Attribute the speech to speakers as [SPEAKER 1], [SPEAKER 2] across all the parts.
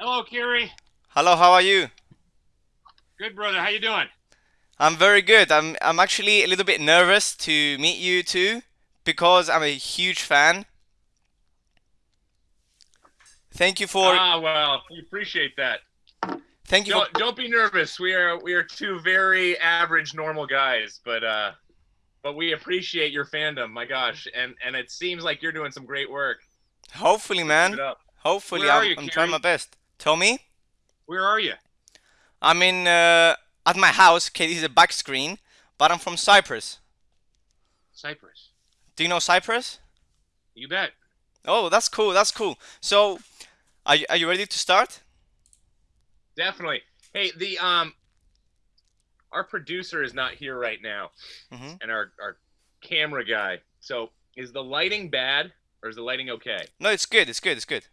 [SPEAKER 1] Hello, Kiri.
[SPEAKER 2] Hello, how are you?
[SPEAKER 1] Good, brother. How you doing?
[SPEAKER 2] I'm very good. I'm I'm actually a little bit nervous to meet you too because I'm a huge fan. Thank you for
[SPEAKER 1] Ah, well, we appreciate that.
[SPEAKER 2] thank you
[SPEAKER 1] Don't don't be nervous. We are we are two very average, normal guys, but uh, but we appreciate your fandom. My gosh, and and it seems like you're doing some great work.
[SPEAKER 2] hopefully man. Hopefully
[SPEAKER 1] Where
[SPEAKER 2] I'm
[SPEAKER 1] you,
[SPEAKER 2] I'm trying my best. Tell me.
[SPEAKER 1] Where are you?
[SPEAKER 2] I'm in uh, at my house. Okay, this is a back screen, but I'm from Cyprus.
[SPEAKER 1] Cyprus.
[SPEAKER 2] Do you know Cyprus?
[SPEAKER 1] You bet.
[SPEAKER 2] Oh, that's cool. That's cool. So, are you, are you ready to start?
[SPEAKER 1] Definitely. Hey, the um, our producer is not here right now,
[SPEAKER 2] hmm
[SPEAKER 1] and our our camera guy. So, is the lighting bad or is the lighting okay?
[SPEAKER 2] No, it's good. It's good. It's good.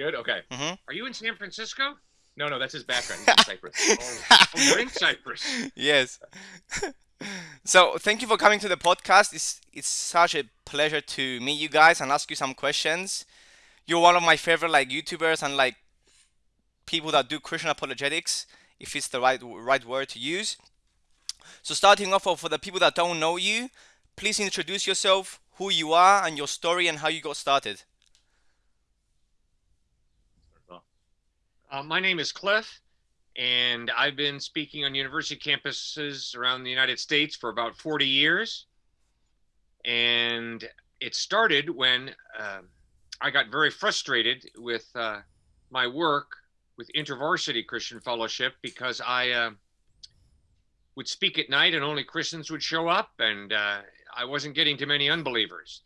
[SPEAKER 1] Good. Okay.
[SPEAKER 2] hmm
[SPEAKER 1] Are you in San Francisco? No, no, that's his background. He's in Cyprus. Oh, you're in Cyprus.
[SPEAKER 2] yes. so thank you for coming to the podcast. It's it's such a pleasure to meet you guys and ask you some questions. You're one of my favorite like YouTubers and like people that do Christian apologetics, if it's the right right word to use. So starting off for the people that don't know you, please introduce yourself, who you are, and your story and how you got started.
[SPEAKER 1] Uh, my name is Cliff, and I've been speaking on university campuses around the United States for about 40 years. And it started when um I got very frustrated with uh, my work with InterVarsity Christian Fellowship because I uh, would speak at night and only Christians would show up, and uh, I wasn't getting to many unbelievers.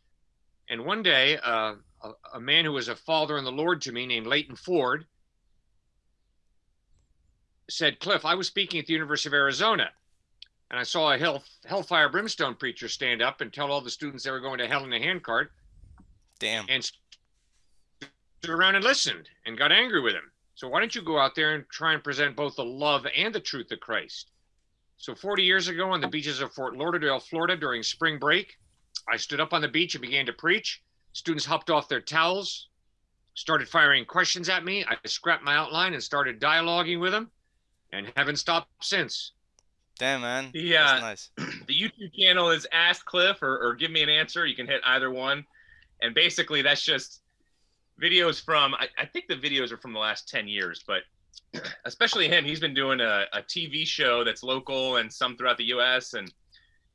[SPEAKER 1] And one day, uh, a, a man who was a father in the Lord to me named Leighton Ford said, Cliff, I was speaking at the University of Arizona and I saw a hell, hellfire brimstone preacher stand up and tell all the students they were going to hell in a handcart
[SPEAKER 2] Damn.
[SPEAKER 1] and stood around and listened and got angry with him. So why don't you go out there and try and present both the love and the truth of Christ? So 40 years ago on the beaches of Fort Lauderdale, Florida during spring break, I stood up on the beach and began to preach. Students hopped off their towels, started firing questions at me. I scrapped my outline and started dialoguing with them and haven't stopped since.
[SPEAKER 2] Damn man.
[SPEAKER 3] The
[SPEAKER 2] That's
[SPEAKER 3] uh,
[SPEAKER 2] nice.
[SPEAKER 3] the YouTube channel is Ask Cliff or, or Give Me an Answer. You can hit either one, and basically that's just videos from. I, I think the videos are from the last ten years, but especially him, he's been doing a, a TV show that's local and some throughout the U.S. and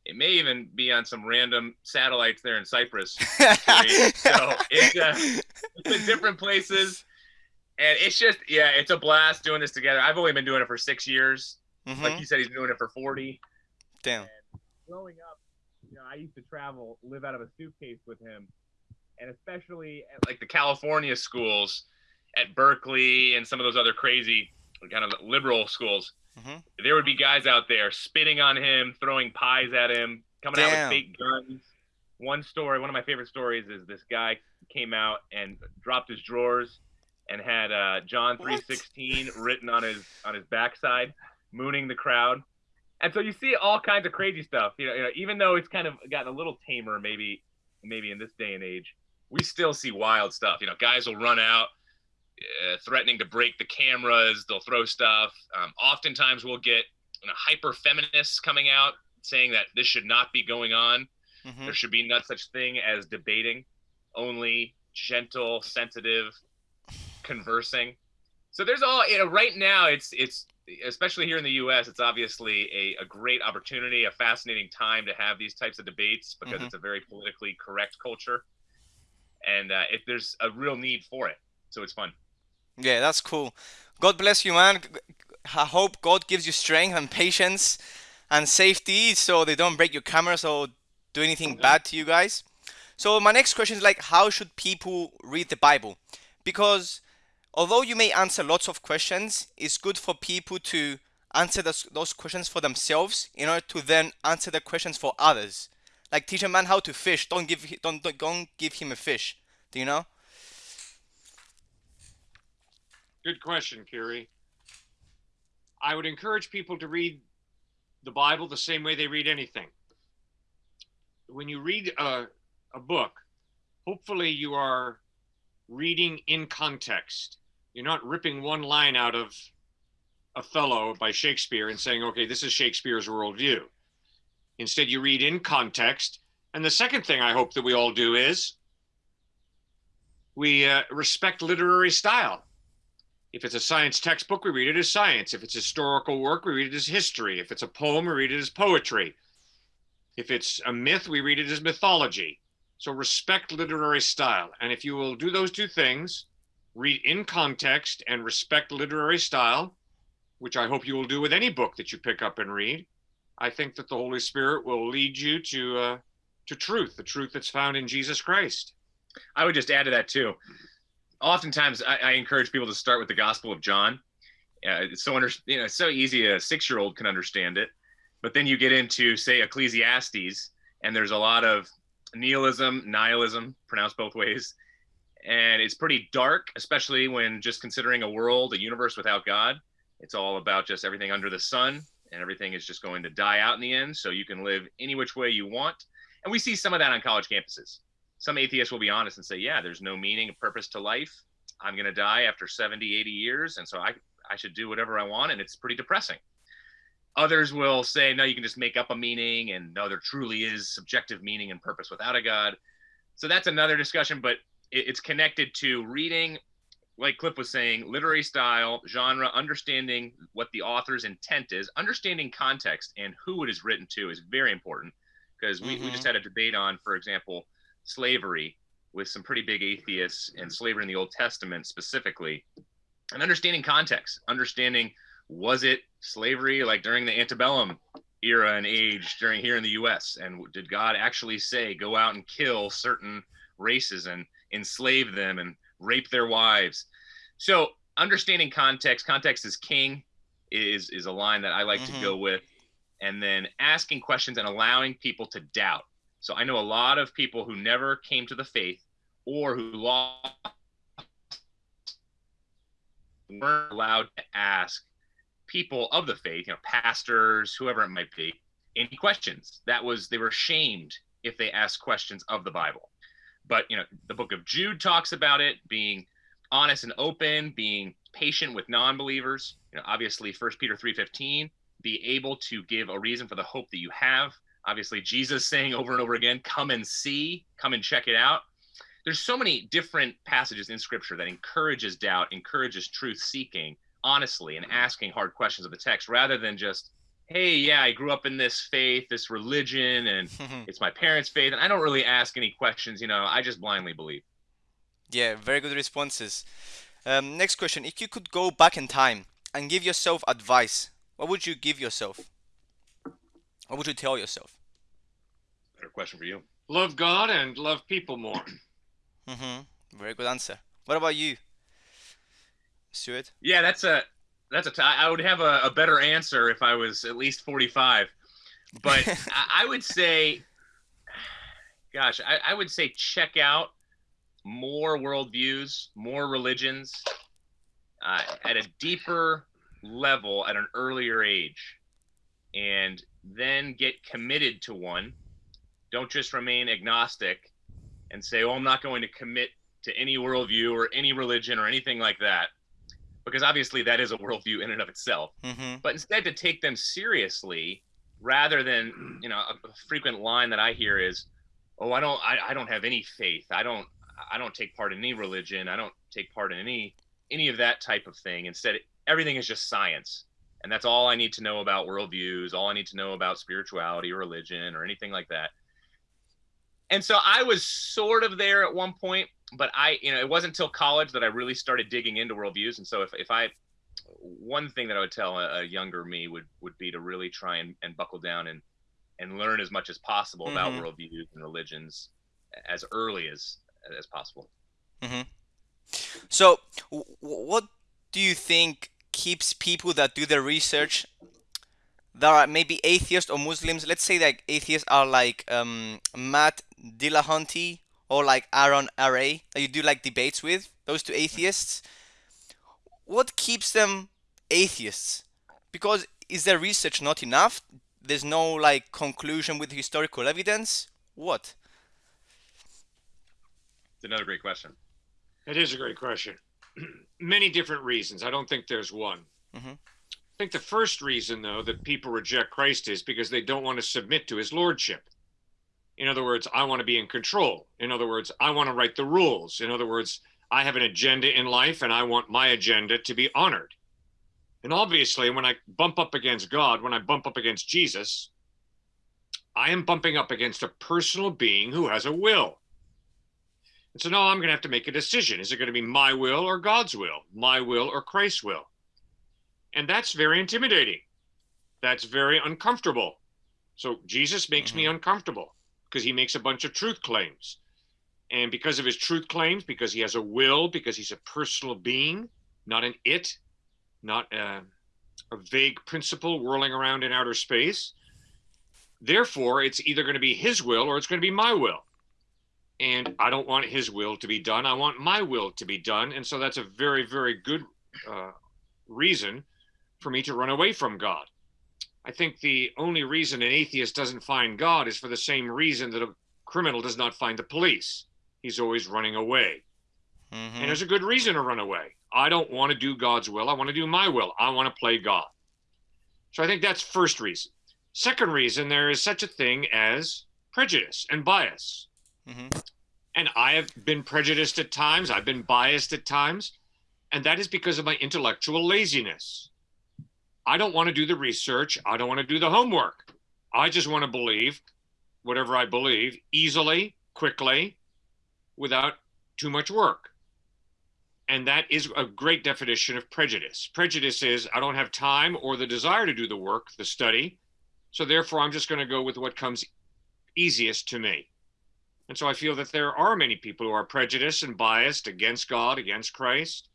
[SPEAKER 3] it may even be on some random satellites there in Cyprus. so it's uh, it's in different places, and it's just yeah, it's a blast doing this together. I've only been doing it for six years.
[SPEAKER 2] Mhm.
[SPEAKER 3] Like you said, he's been doing it for forty
[SPEAKER 2] Damn.
[SPEAKER 3] growing up, you know, I used to travel, live out of a suitcase with him, and especially at like the California schools, at Berkeley and some of those other crazy kind of liberal schools.
[SPEAKER 2] Mhm.
[SPEAKER 3] There would be guys out there spitting on him, throwing pies at him, coming out with fake guns. One story, one of my favorite stories, is this guy came out and dropped his drawers and had uh, John three sixteen written on his on his backside, mooning the crowd. And so you see all kinds of crazy stuff. You know, you know, even though it's kind of gotten a little tamer, maybe, maybe in this day and age, we still see wild stuff. You know, guys will run out, uh, threatening to break the cameras. They'll throw stuff. Um, oftentimes, we'll get you know, hyper feminists coming out saying that this should not be going on.
[SPEAKER 2] Mhm.
[SPEAKER 3] There should be no such thing as debating, only gentle, sensitive, conversing. So there's all you know. Right now, it's it's especially here in the U.S. It's obviously a, a great opportunity, a fascinating time to have these types of debates because
[SPEAKER 2] Mhm.
[SPEAKER 3] it's a very politically correct culture, and uh, if there's a real need for it, so it's fun.
[SPEAKER 2] Yeah, that's cool. God bless you, man. I hope God gives you strength and patience and safety so they don't break your cameras or do anything bad to you guys. So my next question is like how should people read the Bible? Because although you may answer lots of questions, it's good for people to answer those, those questions for themselves in order to then answer the questions for others. Like teach a man how to fish, don't give don't don't, don't give him a fish. Do you know?
[SPEAKER 1] Good question, Kiri. I would encourage people to read the Bible the same way they read anything. When you read a, a book, hopefully you are reading in context. You're not ripping one line out of Othello by Shakespeare and saying, okay, this is Shakespeare's worldview. Instead, you read in context. And the second thing I hope that we all do is we uh, respect literary style. If it's a science textbook, we read it as science. If it's historical work, we read it as history. If it's a poem, we read it as poetry. If it's a myth, we read it as mythology. So respect literary style. And if you will do those two things, read in context and respect literary style, which I hope you will do with any book that you pick up and read, I think that the Holy Spirit will lead you to uh, to truth, the truth that's found in Jesus Christ.
[SPEAKER 3] I would just add to that too. Oftentimes, I, I encourage people to start with the Gospel of John. Uh, it's so under, you know, so easy a six-year-old can understand it, but then you get into say Ecclesiastes, and there's a lot of nihilism, nihilism, pronounced both ways, and it's pretty dark, especially when just considering a world, a universe without God. It's all about just everything under the sun, and everything is just going to die out in the end. So you can live any which way you want. And we see some of that on college campuses. Some atheists will be honest and say, yeah, there's no meaning, or purpose to life. I'm going to die after 70, 80 years. And so I, I should do whatever I want. And it's pretty depressing. Others will say, no, you can just make up a meaning. And no, there truly is subjective meaning and purpose without a God. So that's another discussion, but it's connected to reading like Cliff was saying, literary style, genre, understanding what the author's intent is, understanding context and who it is written to is very important because we, mm-hmm. we just mm-hmm. had a debate on, for example, slavery with some pretty big atheists and slavery in the Old Testament specifically, and understanding context, understanding was it slavery like during the antebellum era and age during here in the US? And did God actually say go out and kill certain races and enslave them and rape their wives. So understanding context, context is king, is is a line that I like mm-hmm. to go with, and then asking questions and allowing people to doubt. So I know a lot of people who never came to the faith or who lost weren't allowed to ask people of the faith, you know, pastors, whoever it might be, any questions. That was they were shamed if they asked questions of the Bible but you know the book of jude talks about it being honest and open being patient with non-believers. You know obviously first peter 3.15 be able to give a reason for the hope that you have. Obviously jesus saying over and over again come and see come and check it out. There's so many different passages in scripture that encourages doubt encourages truth seeking honestly and asking hard questions of the text rather than just hey, yeah, I grew up in this faith, this religion, and it's my parents' faith, and I don't really ask any questions. You know, I just blindly believe.
[SPEAKER 2] Yeah, very good responses. Um, next question: If you could go back in time and give yourself advice, what would you give yourself? What would you tell yourself?
[SPEAKER 3] Better question for you.
[SPEAKER 1] Love God and love people more.
[SPEAKER 2] mm-hmm. Very good answer. What about you, Stuart?
[SPEAKER 3] Yeah, that's a that's a. T- I would have a, a better answer if I was at least 45, but I, I, would say, gosh, I, I would say check out more worldviews, more religions uh, at a deeper level at an earlier age, and then get committed to one. Don't just remain agnostic and say, "Oh, I'm not going to commit to any worldview or any religion or anything like that." Because obviously that is a worldview in and of itself. Mm-hmm. But instead, to take them seriously rather than you know a, a, frequent line that I hear is, "Oh, I don't, I, I don't have any faith. I don't, I don't take part in any religion. I don't take part in any any of that type of thing." Instead, everything is just science, and that's all I need to know about worldviews. All I need to know about spirituality or religion or anything like that. And so I was sort of there at one point, but I, you know, it wasn't until college that I really started digging into worldviews. And so if, if I, one thing that I would tell a, a younger me would, would be to really try and, and buckle down and, and learn as much as possible mm-hmm. about worldviews and religions as early as, as possible.
[SPEAKER 2] Mm-hmm. So w- what do you think keeps people that do their research that are maybe atheists or Muslims, let's say that atheists are like um, Matt Dillahunty or like Aron Ra that you do like debates with, those two atheists, what keeps them atheists? Because is their research not enough? There's no like conclusion with historical evidence? What?
[SPEAKER 3] It's another great question.
[SPEAKER 1] It is a great question. many different reasons. I don't think there's one.
[SPEAKER 2] Mhm.
[SPEAKER 1] I think the first reason, though, that people reject Christ is because they don't want to submit to his lordship. In other words, I want to be in control. In other words, I want to write the rules. In other words, I have an agenda in life and I want my agenda to be honored. And obviously, when I bump up against God, when I bump up against Jesus, I am bumping up against a personal being who has a will. And so now I'm going to have to make a decision. Is it going to be my will or God's will? My will or Christ's will? And that's very intimidating. That's very uncomfortable. So Jesus makes me mm-hmm. uncomfortable because he makes a bunch of truth claims. And because of his truth claims, because he has a will, because he's a personal being, not an it, not a, a vague principle whirling around in outer space. Therefore, it's either going to be his will or it's going to be my will. And I don't want his will to be done. I want my will to be done. And so that's a very, very good uh, reason for me to run away from God. I think the only reason an atheist doesn't find God is for the same reason that a criminal does not find the police. He's always running away.
[SPEAKER 2] Mhm.
[SPEAKER 1] And there's a good reason to run away. I don't want to do God's will. I want to do my will. I want to play God. So I think that's first reason. Second reason, there is such a thing as prejudice and bias.
[SPEAKER 2] Mhm.
[SPEAKER 1] And I have been prejudiced at times, I've been biased at times, and that is because of my intellectual laziness. I don't want to do the research, I don't want to do the homework. I just want to believe whatever I believe easily, quickly, without too much work. And that is a great definition of prejudice. Prejudice is I don't have time or the desire to do the work, the study. So therefore, I'm just going to go with what comes easiest to me. And so I feel that there are many people who are prejudiced and biased against God, against Christ,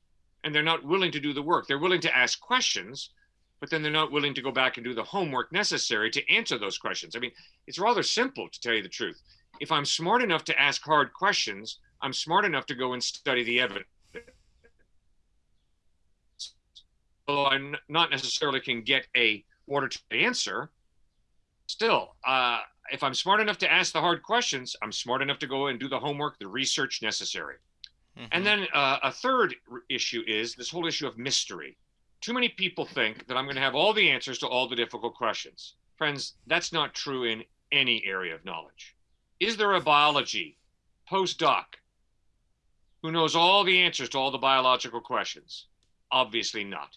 [SPEAKER 1] and they're not willing to do the work. They're willing to ask questions, but then they're not willing to go back and do the homework necessary to answer those questions. I mean, it's rather simple to tell you the truth. If I'm smart enough to ask hard questions, I'm smart enough to go and study the evidence. Although I not necessarily can get a order to answer, still, uh, if I'm smart enough to ask the hard questions, I'm smart enough to go and do the homework, the research necessary.
[SPEAKER 2] Mhm.
[SPEAKER 1] And then uh, a third issue is this whole issue of mystery. Too many people think that I'm going to have all the answers to all the difficult questions. Friends, that's not true in any area of knowledge. Is there a biology postdoc who knows all the answers to all the biological questions? Obviously not.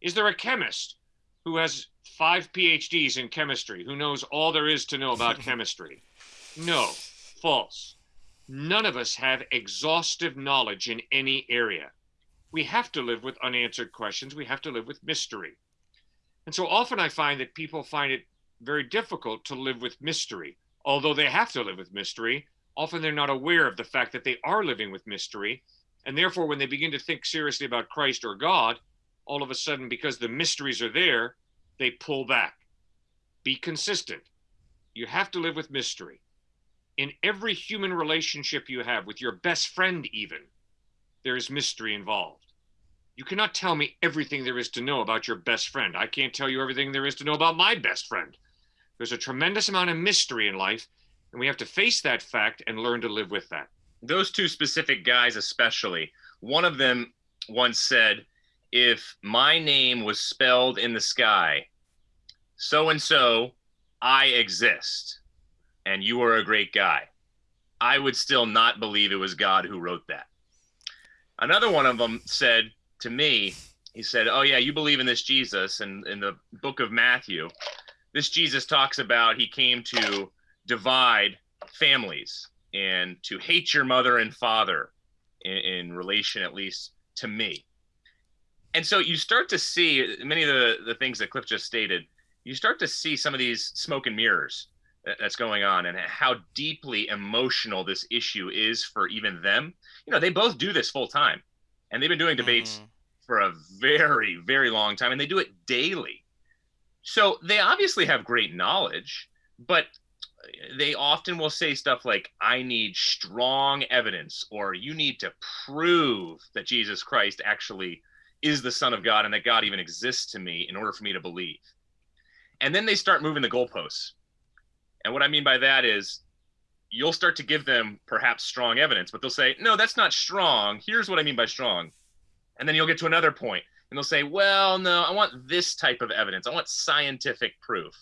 [SPEAKER 1] Is there a chemist who has five PhDs in chemistry who knows all there is to know about chemistry? No, false. None of us have exhaustive knowledge in any area. We have to live with unanswered questions. We have to live with mystery. And so often I find that people find it very difficult to live with mystery. Although they have to live with mystery, often they're not aware of the fact that they are living with mystery. And therefore, when they begin to think seriously about Christ or God, all of a sudden, because the mysteries are there, they pull back. Be consistent. You have to live with mystery. In every human relationship you have, with your best friend, even, there is mystery involved. You cannot tell me everything there is to know about your best friend. I can't tell you everything there is to know about my best friend. There's a tremendous amount of mystery in life, and we have to face that fact and learn to live with that.
[SPEAKER 3] those two specific guys especially one of them once said if my name was spelled in the sky so and so i exist and you are a great guy i would still not believe it was god who wrote that another one of them said to me he said oh yeah you believe in this jesus and in the book of matthew. This jesus talks about he came to divide families and to hate your mother and father in, in relation at least to me. And so you start to see many of the, the things that cliff just stated you start to see some of these smoke and mirrors uh, that's going on and how deeply emotional this issue is for even them. You know they both do this full time and they've been doing debates
[SPEAKER 2] Mhm.
[SPEAKER 3] for a very very long time and they do it daily. So they obviously have great knowledge but they often will say stuff like i need strong evidence or you need to prove that jesus christ actually is the son of god and that god even exists to me in order for me to believe. And then they start moving the goalposts. And what i mean by that is you'll start to give them perhaps strong evidence but they'll say no that's not strong here's what i mean by strong And then you'll get to another point and they'll say, well, no, I want this type of evidence. I want scientific proof.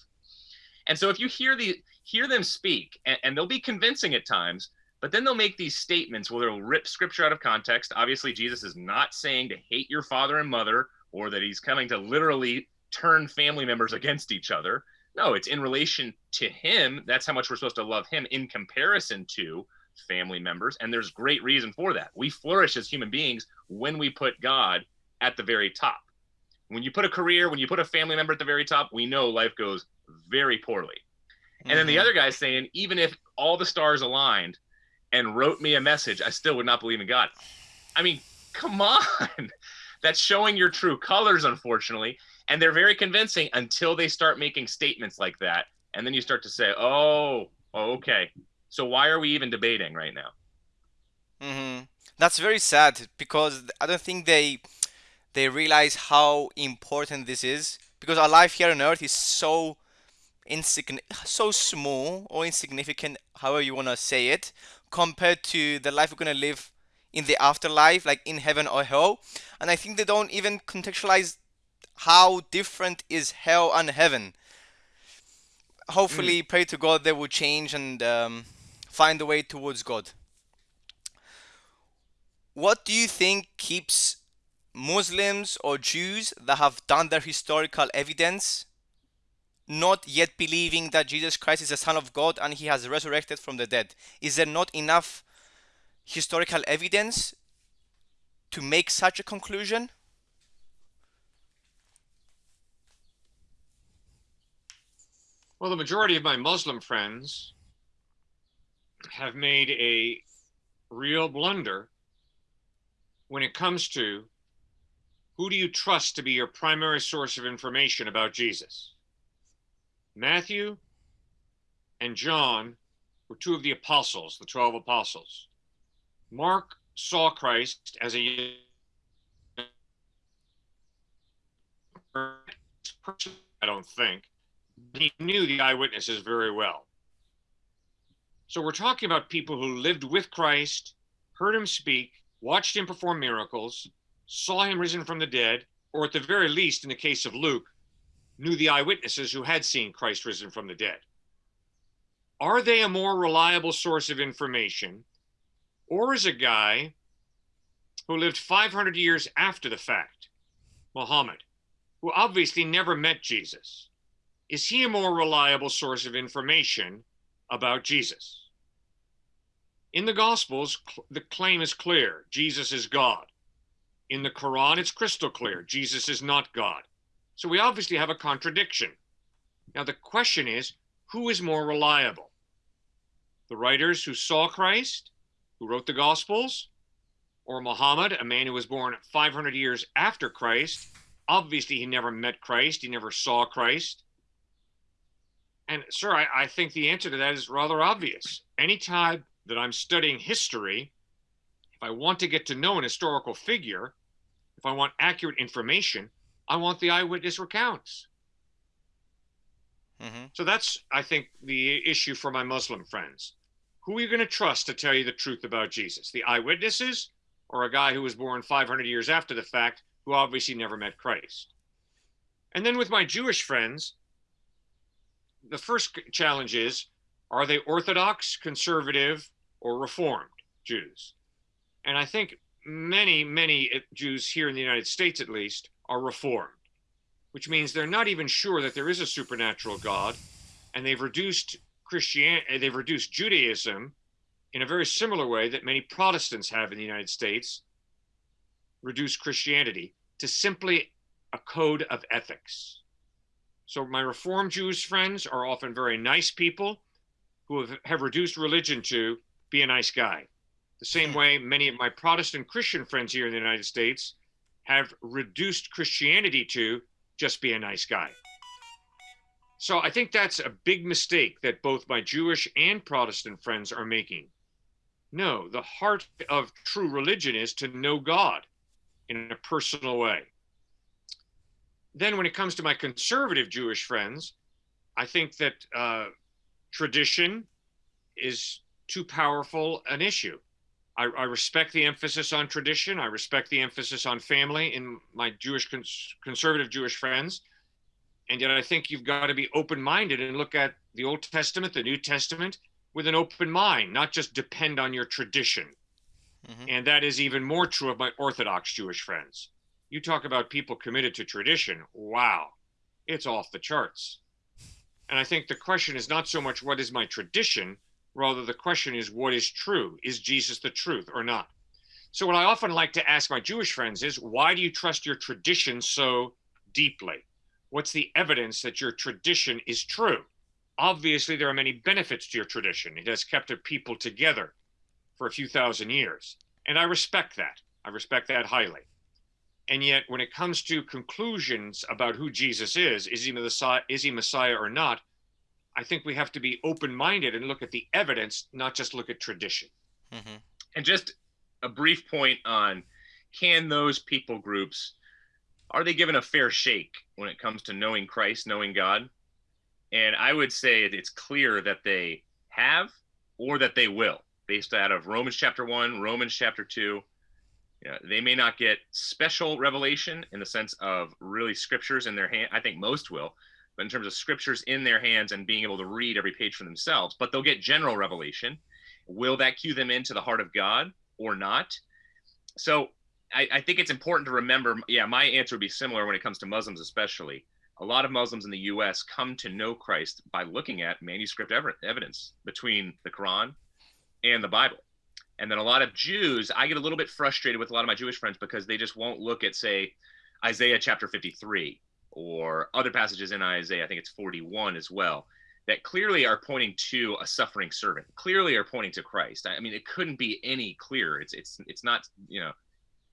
[SPEAKER 3] And so if you hear the hear them speak, and, and they'll be convincing at times, but then they'll make these statements where they'll rip scripture out of context. Obviously, Jesus is not saying to hate your father and mother or that he's coming to literally turn family members against each other. No, it's in relation to him. That's how much we're supposed to love him in comparison to family members. And there's great reason for that. We flourish as human beings when we put God at the very top. When you put a career, when you put a family member at the very top, we know life goes very poorly. And mm-hmm. then the mm-hmm. other guy's saying, even if all the stars aligned and wrote me a message, I still would not believe in God. I mean, come on. That's showing your true colors, unfortunately. And they're very convincing until they start making statements like that. And then you start to say, oh, okay. So why are we even debating right now?
[SPEAKER 2] Mm-hmm. That's very sad because I don't think they they realize how important this is because our life here on earth is so insignificant, so small or insignificant, however you want to say it, compared to the life we're going to live in the afterlife, like in heaven or hell. And I think they don't even contextualize how different is hell and heaven. Hopefully, mm. pray to God they will change and um, find a way towards God. What do you think keeps Muslims or Jews that have done their historical evidence not yet believing that Jesus Christ is the Son of God and he has resurrected from the dead? Is there not enough historical evidence to make such a conclusion?
[SPEAKER 1] Well, the majority of my Muslim friends have made a real blunder when it comes to who do you trust to be your primary source of information about Jesus? Matthew and John were two of the apostles, the 12 apostles. Mark saw Christ as a I don't think. He knew the eyewitnesses very well. So we're talking about people who lived with Christ, heard him speak, watched him perform miracles, saw him risen from the dead, or at the very least, in the case of Luke, knew the eyewitnesses who had seen Christ risen from the dead. Are they a more reliable source of information, or is a guy who lived 500 years after the fact, Muhammad, who obviously never met Jesus, is he a more reliable source of information about Jesus? In the Gospels, the claim is clear Jesus is God. In the Quran, it's crystal clear Jesus is not God. So we obviously have a contradiction. Now, the question is who is more reliable? The writers who saw Christ, who wrote the Gospels, or Muhammad, a man who was born 500 years after Christ? Obviously, he never met Christ, he never saw Christ. And, sir, I, I think the answer to that is rather obvious. Anytime that I'm studying history, if I want to get to know an historical figure, if I want accurate information, I want the eyewitness recounts. Mm-hmm. So that's, I think, the issue for my Muslim friends. Who are you going to trust to tell you the truth about Jesus? The eyewitnesses or a guy who was born 500 years after the fact who obviously never met Christ? And then with my Jewish friends, the first challenge is are they Orthodox, conservative, or Reformed Jews? And I think many, many eh, Jews here in the United States, at least, are Reformed, which means they're not even sure that there is a supernatural God, and they've reduced Christianity, eh, they've reduced Judaism in a very similar way that many Protestants have in the United States, reduced Christianity to simply a code of ethics. So my Reform Jewish friends are often very nice people who have, have reduced religion to be a nice guy. The same hmm. way many of my Protestant Christian friends here in the United States have reduced Christianity to just be a nice guy. So I think that's a big mistake that both my Jewish and Protestant friends are making. No, the heart of true religion is to know God in a personal way. Then, when it comes to my conservative Jewish friends, I think that uh, tradition is too powerful an issue. I, I, respect the emphasis on tradition. I respect the emphasis on family in my Jewish cons- conservative Jewish friends. And yet I think you've got to be open-minded and look at the Old Testament, the New Testament with an open mind, not just depend on your tradition. Mm-hmm. And that is even more true of my Orthodox Jewish friends. You talk about people committed to tradition. Wow, it's off the charts. And I think the question is not so much what is my tradition, rather the question is what is true? Is Jesus the truth or not? So, what I often like to ask my Jewish friends is why do you trust your tradition so deeply? What's the evidence that your tradition is true? Obviously, there are many benefits to your tradition. It has kept a people together for a few thousand years. And I respect that. I respect that highly. And yet, when it comes to conclusions about who Jesus is, is he Messiah, is he Messiah or not, I think we have to be open-minded and look at the evidence, not just look at tradition.
[SPEAKER 3] Mm-hmm. And just a brief point on can those people groups are they given a fair shake when it comes to knowing Christ, knowing God? And I would say it's clear that they have or that they will, based out of Romans chapter one, Romans chapter two, you know, they may not get special revelation in the sense of really scriptures in their hand. I think most will, but in terms of scriptures in their hands and being able to read every page for themselves, but they'll get general revelation. Will that cue them into the heart of God or not? So I, I think it's important to remember. Yeah, my answer would be similar when it comes to Muslims, especially. A lot of Muslims in the US come to know Christ by looking at manuscript ev- evidence between the Quran and the Bible. And then a lot of Jews, I get a little bit frustrated with a lot of my Jewish friends because they just won't look at, say, Isaiah chapter 53 or other passages in Isaiah, I think it's 41 as well, that clearly are pointing to a suffering servant, clearly are pointing to Christ. I mean, it couldn't be any clearer. It's it's it's not, you know,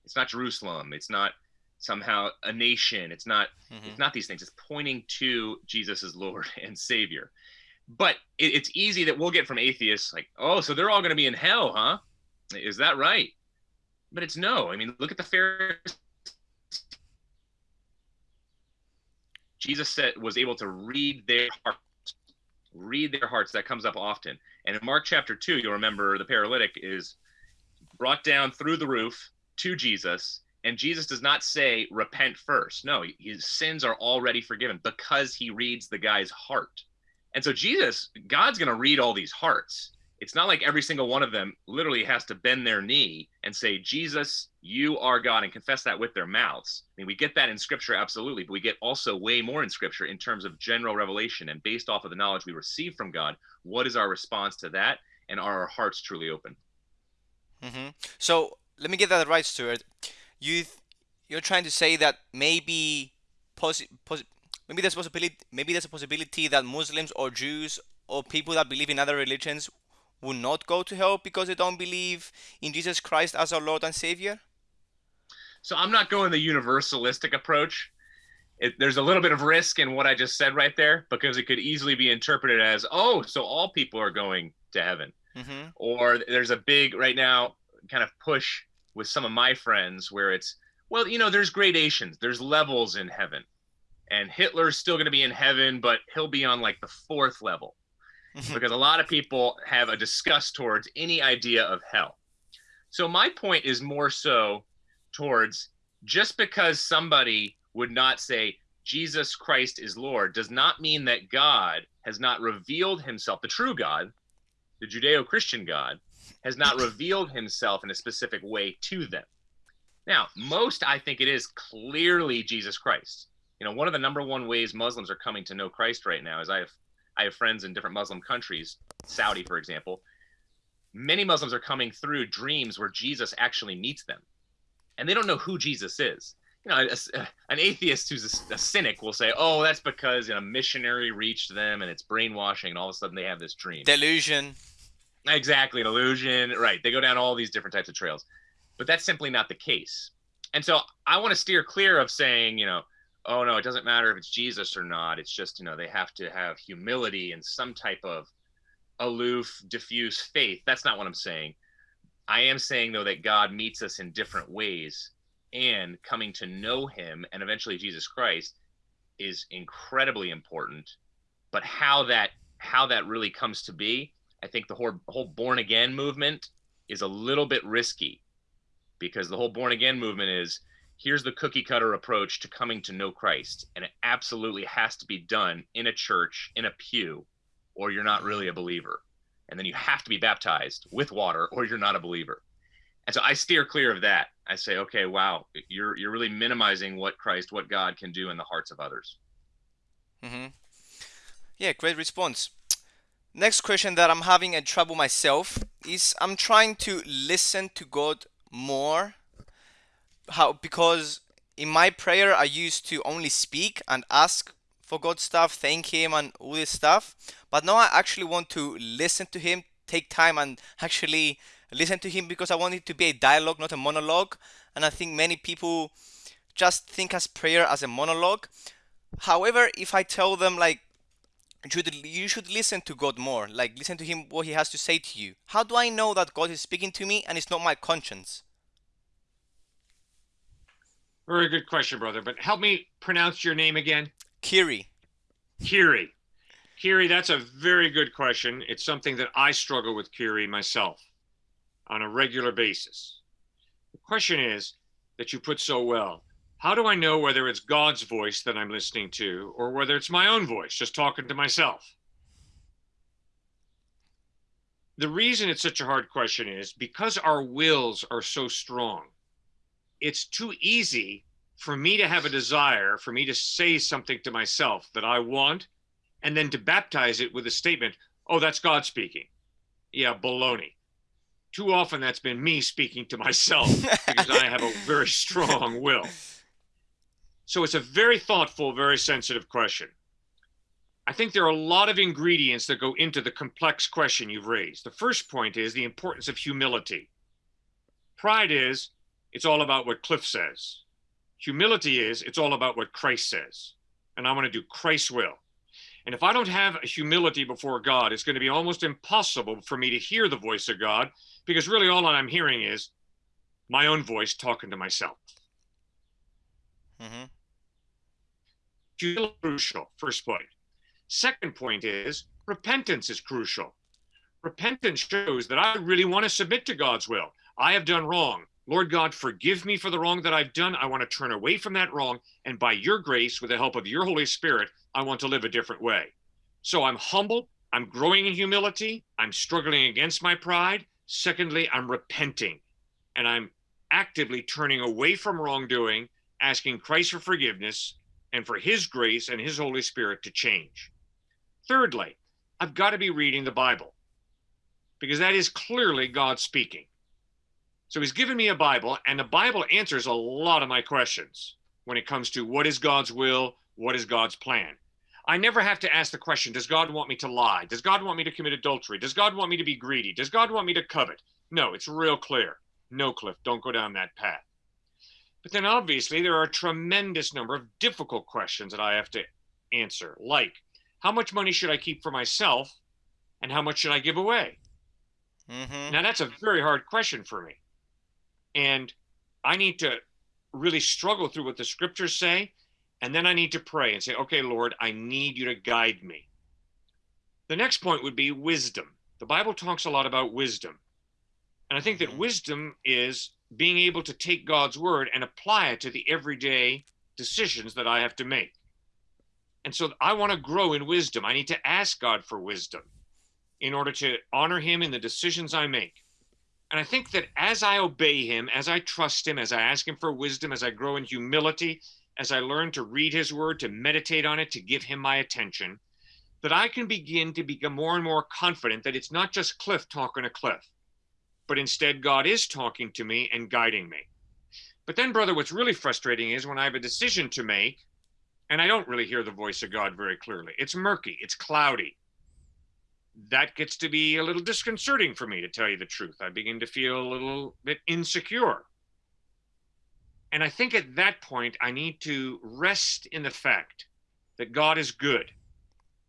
[SPEAKER 3] it's not Jerusalem, it's not somehow a nation, it's not mm-hmm. it's not these things. It's pointing to Jesus as Lord and Savior. But it, it's easy that we'll get from atheists like, oh, so they're all going to be in hell, huh? Is that right? But it's no. I mean, look at the Pharisees. Jesus said was able to read their hearts, read their hearts. That comes up often. And in Mark chapter two, you'll remember the paralytic is brought down through the roof to Jesus, and Jesus does not say repent first. No, his sins are already forgiven because he reads the guy's heart. And so Jesus, God's going to read all these hearts it's not like every single one of them literally has to bend their knee and say, Jesus, you are God, and confess that with their mouths. I mean, we get that in scripture, absolutely, but we get also way more in scripture in terms of general revelation and based off of the knowledge we receive from God. What is our response to that? And are our hearts truly open?
[SPEAKER 2] Mm-hmm. So let me get that right, Stuart. You you're trying to say that maybe posi- posi- maybe there's possibility maybe there's a possibility that Muslims or Jews or people that believe in other religions will not go to hell because they don't believe in Jesus Christ as our Lord and Savior?
[SPEAKER 3] So I'm not going the universalistic approach. It, there's a little bit of risk in what I just said right there because it could easily be interpreted as, oh, so all people are going to heaven. Mm-hmm. Or there's a big, right now, kind of push with some of my friends where it's, well, you know, there's gradations, there's levels in heaven. And Hitler's still going to be in heaven, but he'll be on like the fourth level. Because a lot of people have a disgust towards any idea of hell. So my point is more so towards just because somebody would not say Jesus Christ is Lord does not mean that God has not revealed himself, the true God, the Judeo Christian God, has not revealed himself in a specific way to them. Now, most I think it is clearly Jesus Christ. You know, one of the number one ways Muslims are coming to know Christ right now is I have I have friends in different Muslim countries, Saudi, for example. Many Muslims are coming through dreams where Jesus actually meets them, and they don't know who Jesus is. You know, a, a, an atheist who's a, a, cynic will say, "Oh, that's because you know, a missionary reached them, and it's brainwashing, and all of a sudden they have this dream."
[SPEAKER 2] Delusion.
[SPEAKER 3] Exactly, an illusion. Right. They go down all these different types of trails, but that's simply not the case. And so I want to steer clear of saying, you know, oh no, it doesn't matter if it's Jesus or not. It's just, you know, they have to have humility and some type of aloof, diffuse faith. That's not what I'm saying. I am saying though that God meets us in different ways and coming to know him and eventually Jesus Christ is incredibly important. But how that how that really comes to be, I think the whole whole born again movement is a little bit risky because the whole born again movement is here's the cookie cutter approach to coming to know Christ. And it absolutely has to be done in a church, in a pew, or you're not really a believer. And then you have to be baptized with water, or you're not a believer. And so I steer clear of that. I say, okay, wow, you're you're really minimizing what Christ, what God can do in the hearts of others.
[SPEAKER 2] Mm-hmm. Yeah, great response. Next question that I'm having a trouble myself is I'm trying to listen to God more. How because in my prayer I used to only speak and ask for God stuff, thank Him and all this stuff. But now I actually want to listen to Him, take time and actually listen to Him because I want it to be a dialogue, not a monologue. And I think many people just think as prayer as a monologue. However, if I tell them like you should listen to God more, like listen to Him what He has to say to you. How do I know that God is speaking to me and it's not my conscience?
[SPEAKER 1] Very good question, brother. But help me pronounce your name again.
[SPEAKER 2] Kiri.
[SPEAKER 1] Kiri. Kiri, that's a very good question. It's something that I struggle with, Kiri, myself on a regular basis. The question is that you put so well how do I know whether it's God's voice that I'm listening to or whether it's my own voice, just talking to myself? The reason it's such a hard question is because our wills are so strong. It's too easy for me to have a desire, for me to say something to myself that I want, and then to baptize it with a statement, oh, that's God speaking. Yeah, baloney. Too often that's been me speaking to myself because I have a very strong will. So it's a very thoughtful, very sensitive question. I think there are a lot of ingredients that go into the complex question you've raised. The first point is the importance of humility. Pride is it's all about what Cliff says. Humility is it's all about what Christ says. And I want to do Christ's will. And if I don't have humility before God, it's going to be almost impossible for me to hear the voice of God because really all I'm hearing is my own voice talking to myself. Mm-hmm. Crucial, first point. Second point is repentance is crucial. Repentance shows that I really want to submit to God's will. I have done wrong. Lord God, forgive me for the wrong that I've done. I want to turn away from that wrong. And by your grace, with the help of your Holy Spirit, I want to live a different way. So I'm humble. I'm growing in humility. I'm struggling against my pride. Secondly, I'm repenting and I'm actively turning away from wrongdoing asking Christ for forgiveness and for his grace and his Holy Spirit to change. Thirdly, I've got to be reading the Bible because that is clearly God speaking. So he's given me a Bible, and the Bible answers a lot of my questions when it comes to what is God's will, what is God's plan. I never have to ask the question Does God want me to lie? Does God want me to commit adultery? Does God want me to be greedy? Does God want me to covet? No, it's real clear. No, Cliff, don't go down that path. But then obviously there are a tremendous number of difficult questions that I have to answer, like how much money should I keep for myself and how much should I give away? Mm-hmm. Now that's a very hard question for me. And I need to really struggle through what the scriptures say. And then I need to pray and say, okay, Lord, I need you to guide me. The next point would be wisdom. The Bible talks a lot about wisdom. And I think that mm-hmm. wisdom is being able to take God's word and apply it to the everyday decisions that I have to make. And so I want to grow in wisdom. I need to ask God for wisdom in order to honor him in the decisions I make. And I think that as I obey him, as I trust him, as I ask him for wisdom, as I grow in humility, as I learn to read his word, to meditate on it, to give him my attention, that I can begin to become more and more confident that it's not just Cliff talking to Cliff but instead God is talking to me and guiding me. But then, brother, what's really frustrating is when I have a decision to make and I don't really hear the voice of God very clearly. It's murky, it's cloudy. That gets to be a little disconcerting for me, to tell you the truth. I begin to feel a little bit insecure. And I think at that point, I need to rest in the fact that God is good.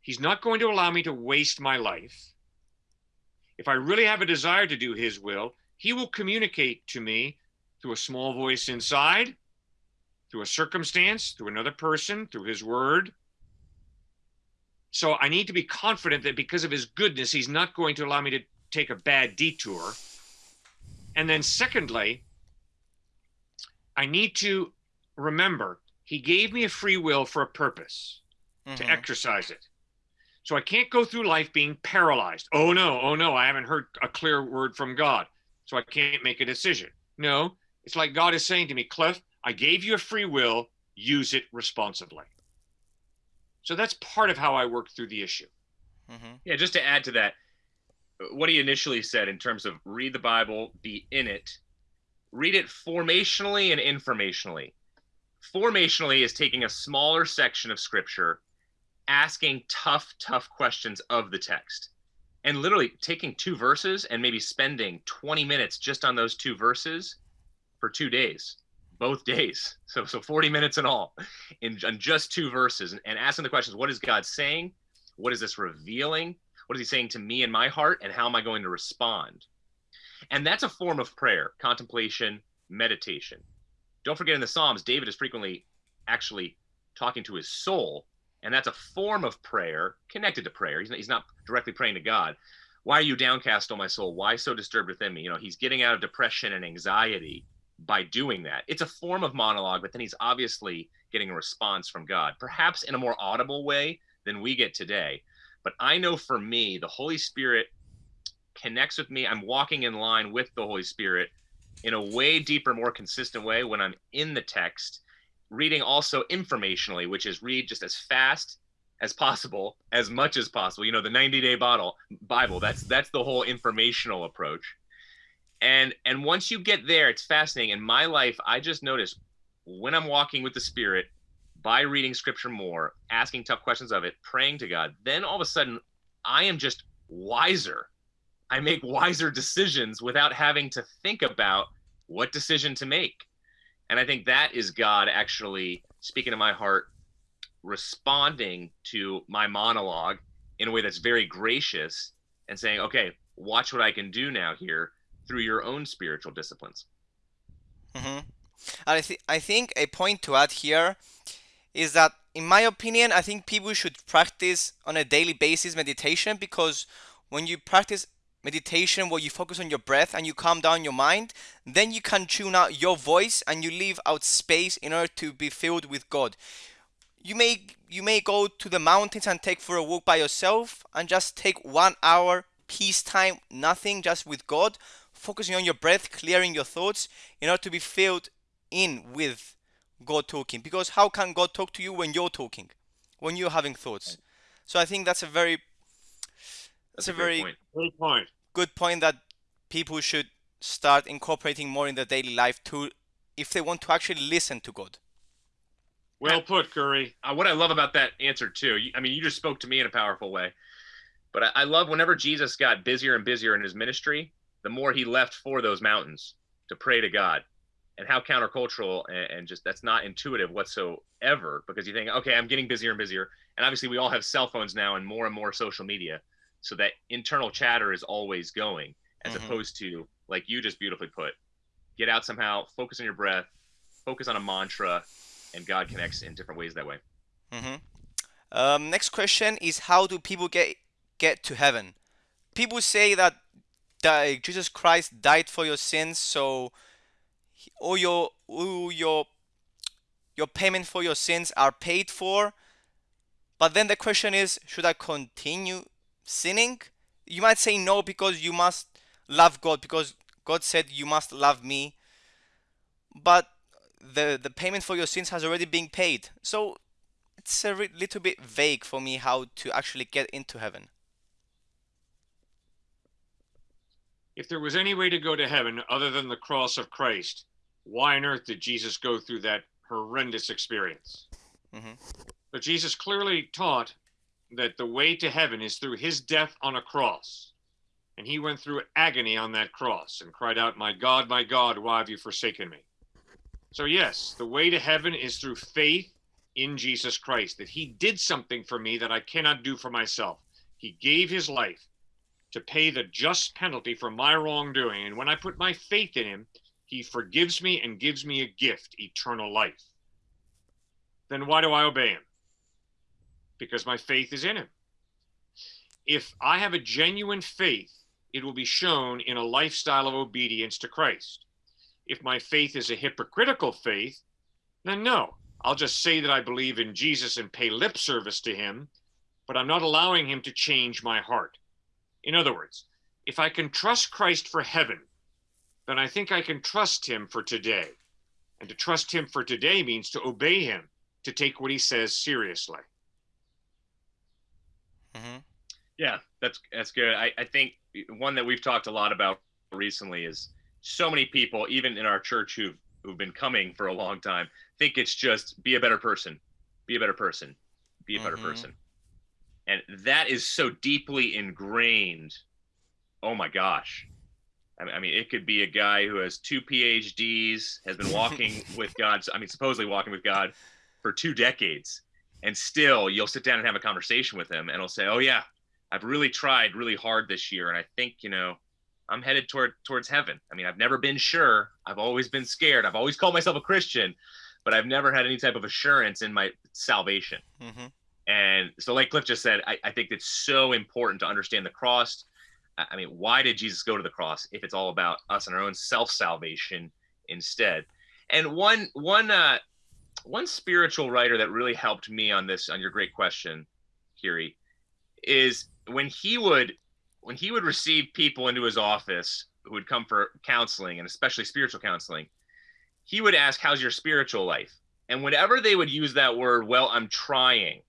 [SPEAKER 1] He's not going to allow me to waste my life if I really have a desire to do his will, he will communicate to me through a small voice inside, through a circumstance, through another person, through his word. So I need to be confident that because of his goodness, he's not going to allow me to take a bad detour. And then, secondly, I need to remember he gave me a free will for a purpose to
[SPEAKER 2] Mhm.
[SPEAKER 1] exercise it. So I can't go through life being paralyzed. Oh no, oh no, I haven't heard a clear word from God. So I can't make a decision. No, it's like God is saying to me, Cliff, I gave you a free will, use it responsibly. So that's part of how I work through the issue.
[SPEAKER 2] Mhm.
[SPEAKER 3] Yeah, just to add to that, what he initially said in terms of read the Bible, be in it, read it formationally and informationally. Formationally is taking a smaller section of scripture, asking tough, tough questions of the text, and literally taking two verses and maybe spending 20 minutes just on those two verses for two days, both days. So, so 40 minutes in all, in, in just two verses, and, and asking the questions: What is God saying? What is this revealing? What is he saying to me in my heart? And how am I going to respond? And that's a form of prayer, contemplation, meditation. Don't forget in the Psalms, David is frequently actually talking to his soul. And that's a form of prayer connected to prayer. He's not, he's not directly praying to God. Why are you downcast, O my soul? Why so disturbed within me? You know, he's getting out of depression and anxiety by doing that. It's a form of monologue, but then he's obviously getting a response from God, perhaps in a more audible way than we get today. But I know for me, the Holy Spirit connects with me. I'm walking in line with the Holy Spirit in a way deeper, more consistent way when I'm in the text, reading also informationally, which is read just as fast as possible, as much as possible. You know, the 90 day bottle Bible. That's that's the whole informational approach. And and once you get there, it's fascinating. In my life, I just noticed when I'm walking with the Spirit, by reading scripture more, asking tough questions of it, praying to God, then all of a sudden I am just wiser. I make wiser decisions without having to think about what decision to make. And I think that is God actually speaking to my heart, responding to my monologue in a way that's very gracious and saying, okay, watch what I can do now here through your own spiritual disciplines.
[SPEAKER 2] hmm And I, th- I think a point to add here is that, in my opinion, I think people should practice on a daily basis meditation because when you practice meditation where you focus on your breath and you calm down your mind, then you can tune out your voice and you leave out space in order to be filled with God. You may you may go to the mountains and take for a walk by yourself and just take one hour peace time, nothing, just with God, focusing on your breath, clearing your thoughts in order to be filled in with God talking. Because how can God talk to you when you're talking, when you're having thoughts? So I think that's a very that's, a,
[SPEAKER 3] great
[SPEAKER 2] very
[SPEAKER 3] point.
[SPEAKER 1] Great point.
[SPEAKER 2] good point that people should start incorporating more in their daily life to if they want to actually listen to God.
[SPEAKER 1] Well put, Curry.
[SPEAKER 3] uh, what I love about that answer too. you- I mean, you just spoke to me in a powerful way, but I, I love whenever Jesus got busier and busier in his ministry, the more he left for those mountains to pray to God, and how countercultural and, and just that's not intuitive whatsoever. Because you think, okay, I'm getting busier and busier, and obviously we all have cell phones now and more and more social media, so that internal chatter is always going, as
[SPEAKER 2] Mhm.
[SPEAKER 3] opposed to like you just beautifully put, get out somehow, focus on your breath, focus on a mantra, and God connects in different ways that way.
[SPEAKER 2] hmm Um, next question is how do people get get to heaven? People say that, Jesus Christ died for your sins, so all your all your your payment for your sins are paid for. But then the question is, should I continue sinning? You might say no because you must love God because God said you must love me. But the the payment for your sins has already been paid. So it's a little bit vague for me how to actually get into heaven.
[SPEAKER 1] If there was any way to go to heaven other than the cross of Christ, why on earth did Jesus go through that horrendous experience?
[SPEAKER 2] Mhm.
[SPEAKER 1] But Jesus clearly taught that the way to heaven is through his death on a cross. And he went through agony on that cross and cried out, My God, my God, why have you forsaken me? So, yes, the way to heaven is through faith in Jesus Christ, that he did something for me that I cannot do for myself. He gave his life to pay the just penalty for my wrongdoing. And when I put my faith in him, he forgives me and gives me a gift, eternal life. Then why do I obey him? Because my faith is in him. If I have a genuine faith it will be shown in a lifestyle of obedience to Christ. If my faith is a hypocritical faith, then no, I'll just say that I believe in Jesus and pay lip service to him, but I'm not allowing him to change my heart. In other words, if I can trust Christ for heaven, then I think I can trust him for today. And to trust him for today means to obey him, to take what he says seriously.
[SPEAKER 2] Mm-hmm.
[SPEAKER 3] Yeah, that's that's good. I, I think one that we've talked a lot about recently is so many people, even in our church who've who've been coming for a long time, think it's just be a better person, be a better person, be a better
[SPEAKER 2] Mhm.
[SPEAKER 3] person. And that is so deeply ingrained. Oh my gosh. I mean, it could be a guy who has two PhDs, has been walking with God. I mean, supposedly walking with God for two decades. And still, you'll sit down and have a conversation with him, and he'll say, Oh, yeah, I've really tried really hard this year. And I think, you know, I'm headed toward towards heaven. I mean, I've never been sure. I've always been scared. I've always called myself a Christian, but I've never had any type of assurance in my salvation.
[SPEAKER 2] Mm-hmm.
[SPEAKER 3] And so, like Cliff just said, I, I think it's so important to understand the cross. I mean, why did Jesus go to the cross if it's all about us and our own self salvation instead? And one one uh, one spiritual writer that really helped me on this on your great question, Kiri, is when he would when he would receive people into his office who would come for counseling and especially spiritual counseling, he would ask, "How's your spiritual life?" And whenever they would use that word, "Well, I'm trying,"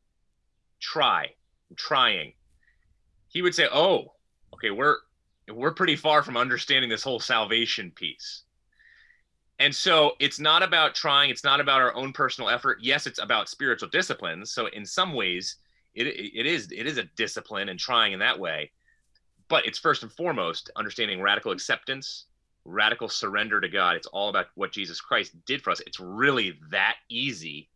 [SPEAKER 3] try, I'm trying, he would say, "Oh, okay, we're we're pretty far from understanding this whole salvation piece." And so it's not about trying, it's not about our own personal effort. Yes, it's about spiritual disciplines. So in some ways, it, it is it is a discipline and trying in that way. But it's first and foremost understanding radical acceptance, radical surrender to God. It's all about what Jesus Christ did for us. It's really that easy.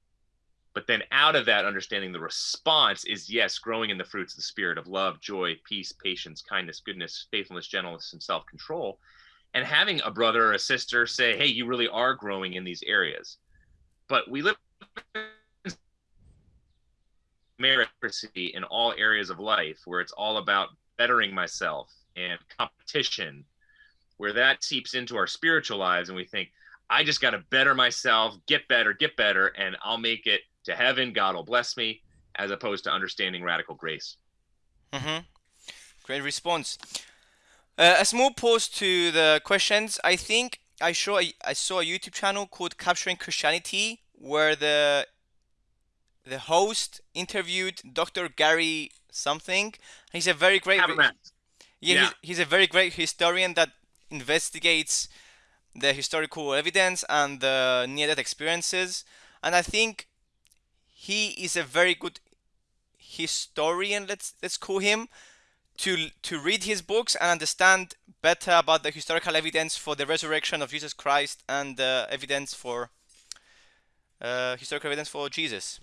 [SPEAKER 3] But then out of that understanding, the response is yes, growing in the fruits of the spirit of love, joy, peace, patience, kindness, goodness, faithfulness, gentleness, and self-control and having a brother or a sister say, "Hey, you really are growing in these areas." But we live in meritocracy in all areas of life, where it's all about bettering myself and competition, where that seeps into our spiritual lives, and we think, "I just got to better myself, get better, get better, and I'll make it to heaven. God will bless me," as opposed to understanding radical grace.
[SPEAKER 2] Mm-hmm. Great response. Uh, a small pause to the questions. I think I saw a, I saw a YouTube channel called Capturing Christianity where the the host interviewed Dr. Gary something. He's a very great yeah,
[SPEAKER 3] Yeah.
[SPEAKER 2] He's, he's a very great historian that investigates the historical evidence and the near-death experiences. And I think he is a very good historian. Let's let's call him to to read his books and understand better about the historical evidence for the resurrection of Jesus Christ and the evidence for uh, historical evidence for Jesus.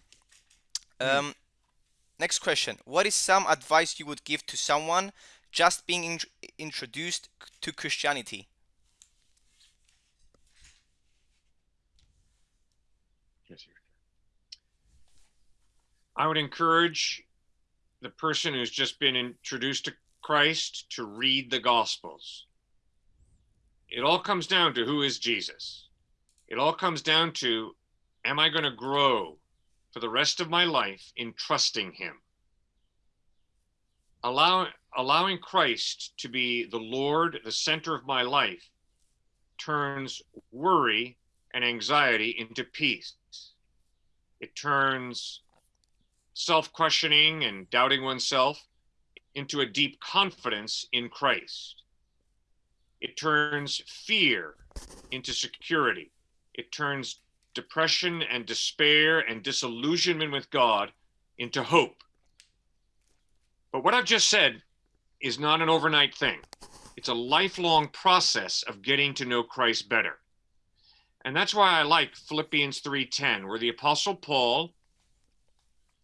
[SPEAKER 2] Um, Next question: What is some advice you would give to someone just being in- introduced to Christianity?
[SPEAKER 1] I would encourage the person who's just been introduced to Christ to read the Gospels. It all comes down to who is Jesus. It all comes down to am I going to grow for the rest of my life in trusting Him? Allow, allowing Christ to be the Lord, the center of my life, turns worry and anxiety into peace. It turns self questioning and doubting oneself into a deep confidence in Christ. It turns fear into security. It turns depression and despair and disillusionment with God into hope. But what I've just said is not an overnight thing, it's a lifelong process of getting to know Christ better. And that's why I like Philippians 3:10 where the apostle Paul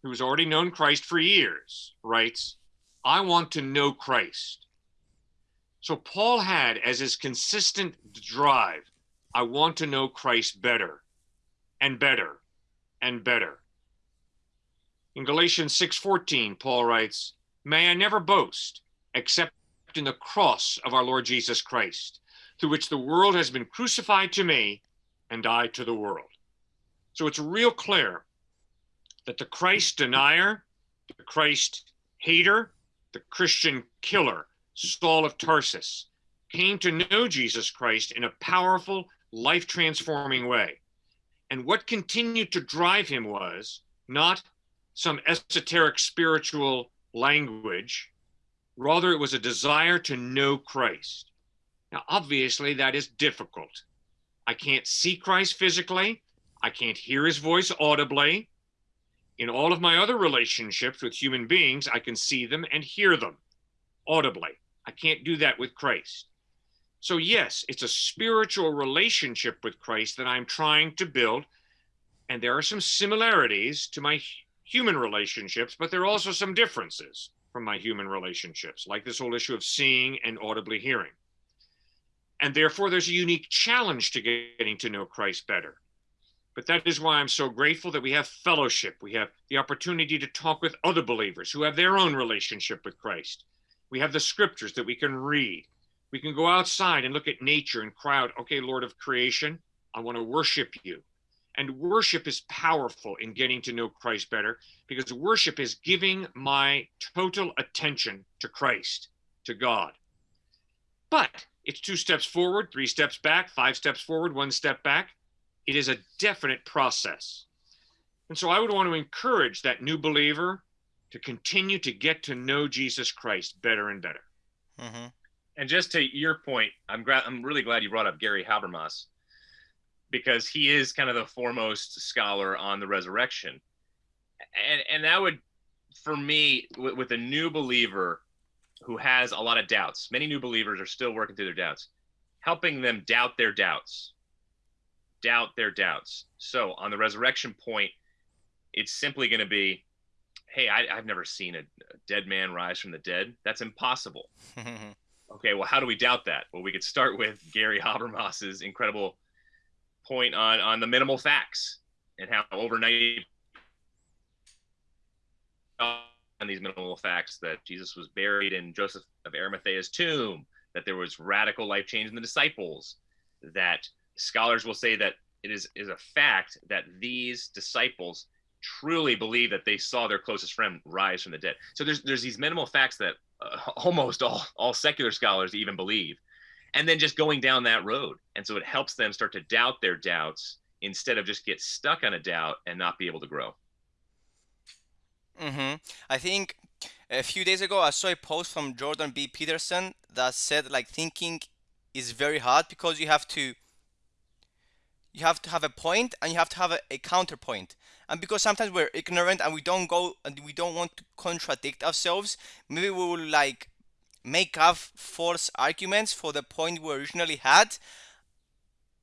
[SPEAKER 1] who's already known Christ for years, writes, I want to know Christ. So Paul had as his consistent drive, I want to know Christ better and better and better. In Galatians 6:14, Paul writes, May I never boast except in the cross of our Lord Jesus Christ, through which the world has been crucified to me and I to the world. So it's real clear that the Christ denier, the Christ hater, the Christian killer, Saul of Tarsus, came to know Jesus Christ in a powerful, life transforming way. And what continued to drive him was not some esoteric spiritual language, rather, it was a desire to know Christ. Now, obviously, that is difficult. I can't see Christ physically, I can't hear his voice audibly. In all of my other relationships with human beings, I can see them and hear them audibly. I can't do that with Christ. So, yes, it's a spiritual relationship with Christ that I'm trying to build. And there are some similarities to my human relationships, but there are also some differences from my human relationships, like this whole issue of seeing and audibly hearing. And therefore, there's a unique challenge to getting to know Christ better. But that is why I'm so grateful that we have fellowship. We have the opportunity to talk with other believers who have their own relationship with Christ. We have the scriptures that we can read. We can go outside and look at nature and cry out, okay, Lord of creation, I want to worship you. And worship is powerful in getting to know Christ better because worship is giving my total attention to Christ, to God. But it's two steps forward, three steps back, five steps forward, one step back. It is a definite process. And so I would want to encourage that new believer to continue to get to know Jesus Christ better and better.
[SPEAKER 3] Mm-hmm. And just to your point, I'm glad. I'm really glad you brought up Gary Habermas because he is kind of the foremost scholar on the resurrection, and and that would, for me, with, with a new believer who has a lot of doubts. Many new believers are still working through their doubts, helping them doubt their doubts, doubt their doubts. So on the resurrection point, it's simply going to be, hey, I, have never seen a, a dead man rise from the dead. That's impossible. okay, well, how do we doubt that? Well, we could start with Gary Habermas's incredible point on on the minimal facts and how overnight on these minimal facts that Jesus was buried in Joseph of Arimathea's tomb, that there was radical life change in the disciples, that scholars will say that it is, is a fact that these disciples truly believe that they saw their closest friend rise from the dead. So there's there's these minimal facts that uh, almost all all secular scholars even believe, and then just going down that road, and so it helps them start to doubt their doubts instead of just get stuck on a doubt and not be able to grow.
[SPEAKER 2] Mm-hmm. I think a few days ago I saw a post from Jordan B. Peterson that said like thinking is very hard because you have to you have to have a point and you have to have a, a counterpoint and because sometimes we're ignorant and we don't go and we don't want to contradict ourselves maybe we will like make up false arguments for the point we originally had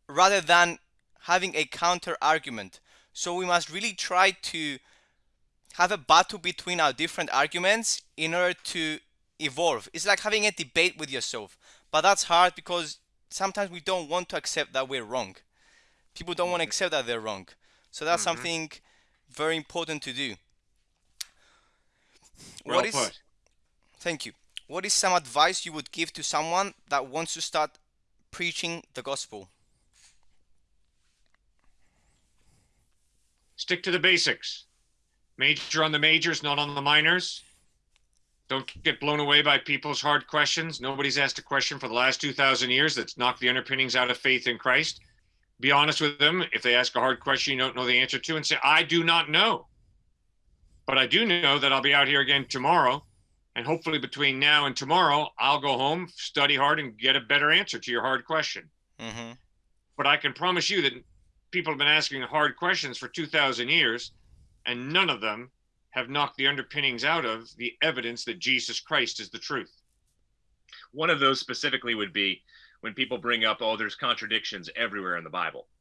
[SPEAKER 2] rather than having a counter argument so we must really try to have a battle between our different arguments in order to evolve. It's like having a debate with yourself, but that's hard because sometimes we don't want to accept that we're wrong. People don't want to accept that they're wrong. So that's mm-hmm. something very important to do.
[SPEAKER 1] Well what is put.
[SPEAKER 2] Thank you. What is some advice you would give to someone that wants to start preaching the gospel?
[SPEAKER 1] Stick to the basics. Major on the majors, not on the minors. Don't get blown away by people's hard questions. Nobody's asked a question for the last 2,000 years that's knocked the underpinnings out of faith in Christ. Be honest with them. If they ask a hard question you don't know the answer to, and say, I do not know. But I do know that I'll be out here again tomorrow. And hopefully, between now and tomorrow, I'll go home, study hard, and get a better answer to your hard question. Mm-hmm. But I can promise you that people have been asking hard questions for 2,000 years and none of them have knocked the underpinnings out of the evidence that Jesus Christ is the truth.
[SPEAKER 3] One of those specifically would be when people bring up, oh, there's contradictions everywhere in the Bible.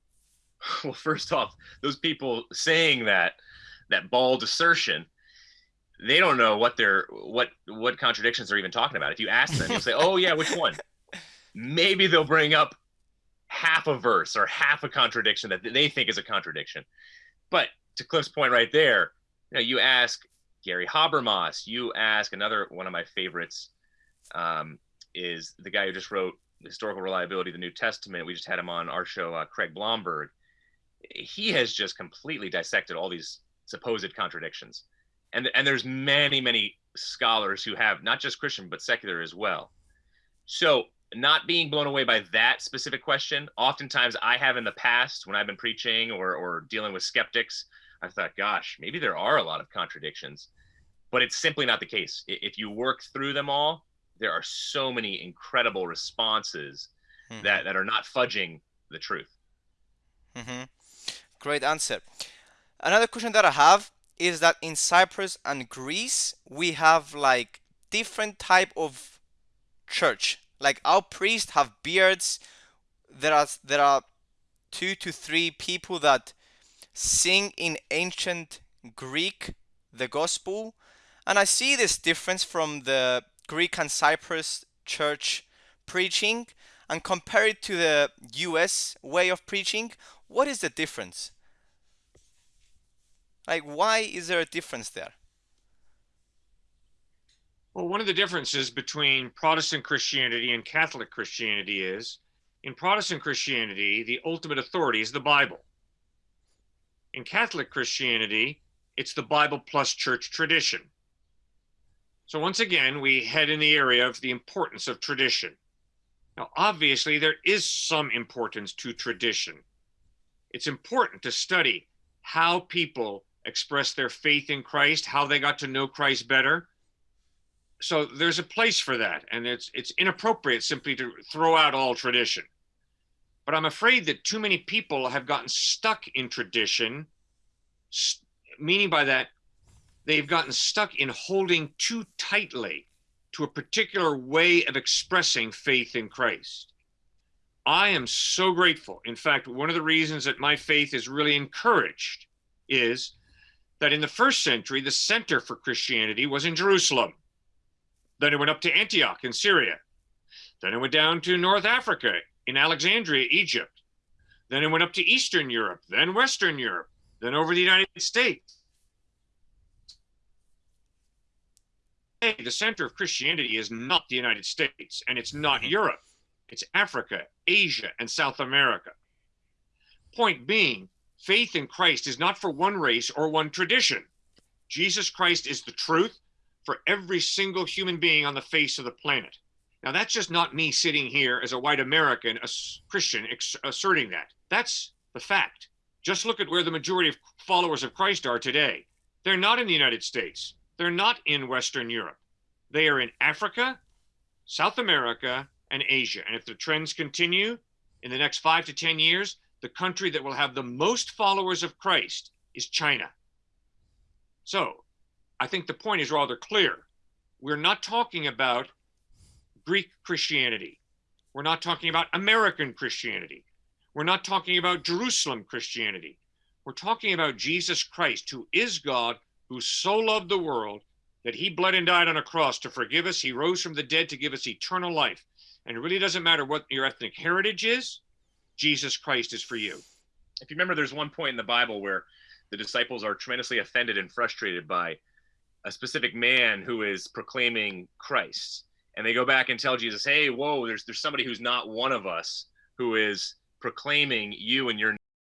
[SPEAKER 3] Well, first off, those people saying that that bald assertion, they don't know what they're what what contradictions they're even talking about. If you ask them, you'll say, "Oh yeah, which one?" Maybe they'll bring up half a verse or half a contradiction that they think is a contradiction. But to Cliff's point right there, you know, you ask Gary Habermas, you ask another one of my favorites, um, is the guy who just wrote Historical Reliability of the New Testament. We just had him on our show, uh, Craig Blomberg. He has just completely dissected all these supposed contradictions. And, and there's many, many scholars who have not just Christian, but secular as well. So not being blown away by that specific question, oftentimes I have in the past when I've been preaching or, or dealing with skeptics, I thought, gosh, maybe there are a lot of contradictions, but it's simply not the case. If you work through them all, there are so many incredible responses
[SPEAKER 2] Hmm.
[SPEAKER 3] that, that are not fudging the truth.
[SPEAKER 2] hmm Great answer. Another question that I have is that in Cyprus and Greece we have like different type of church. Like our priests have beards. There are there are two to three people that sing in ancient Greek the gospel, and I see this difference from the Greek and Cyprus church preaching and compare it to the US way of preaching, what is the difference? Like, why is there a difference there?
[SPEAKER 1] Well, one of the differences between Protestant Christianity and Catholic Christianity is in Protestant Christianity, the ultimate authority is the Bible. In Catholic Christianity, it's the Bible plus church tradition. So, once again, we head in the area of the importance of tradition. Now, obviously, there is some importance to tradition. It's important to study how people express their faith in Christ, how they got to know Christ better. So there's a place for that, and it's it's inappropriate simply to throw out all tradition. But I'm afraid that too many people have gotten stuck in tradition, meaning by that they've gotten stuck in holding too tightly to a particular way of expressing faith in Christ. I am so grateful. In fact, one of the reasons that my faith is really encouraged is that in the first century, the center for Christianity was in Jerusalem. Then it went up to Antioch in Syria. Then it went down to North Africa in Alexandria, Egypt. Then it went up to Eastern Europe, then Western Europe, then over the United States. Hey, the center of Christianity is not the United States and it's not
[SPEAKER 2] Mhm.
[SPEAKER 1] Europe. It's Africa, Asia, and South America. Point being, faith in Christ is not for one race or one tradition. Jesus Christ is the truth for every single human being on the face of the planet. Now, that's just not me sitting here as a white American, a Christian, ex- asserting that. That's the fact. Just look at where the majority of followers of Christ are today. They're not in the United States, they're not in Western Europe. They are in Africa, South America, and Asia. And if the trends continue in the next five to 10 years, the country that will have the most followers of Christ is China. So I think the point is rather clear. We're not talking about Greek Christianity. We're not talking about American Christianity. We're not talking about Jerusalem Christianity. We're talking about Jesus Christ, who is God, who so loved the world that he bled and died on a cross to forgive us. He rose from the dead to give us eternal life. And it really doesn't matter what your ethnic heritage is, Jesus Christ is for you.
[SPEAKER 3] If you remember, there's one point in the Bible where the disciples are tremendously offended and frustrated by a specific man who is proclaiming Christ. And they go back and tell Jesus, hey, whoa, there's, there's somebody who's not one of us who is proclaiming you and your